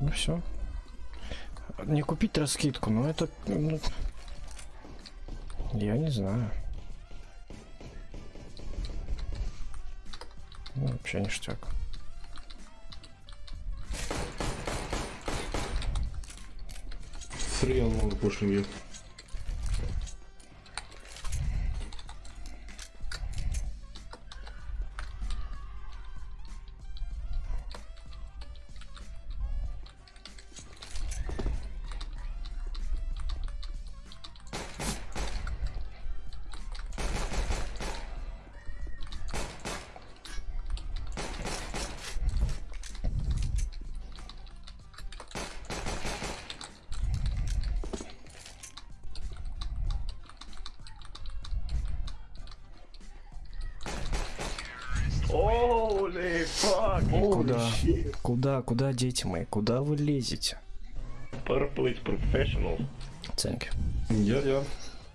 Ну все. Не купить раскидку, но это... ну, я не знаю. Ну, вообще ништяк. On one pushing Holy fuck! Куда? Куда, куда, дети мои? Куда вы лезете? Purple is professional. Thank you. Yeah, yeah.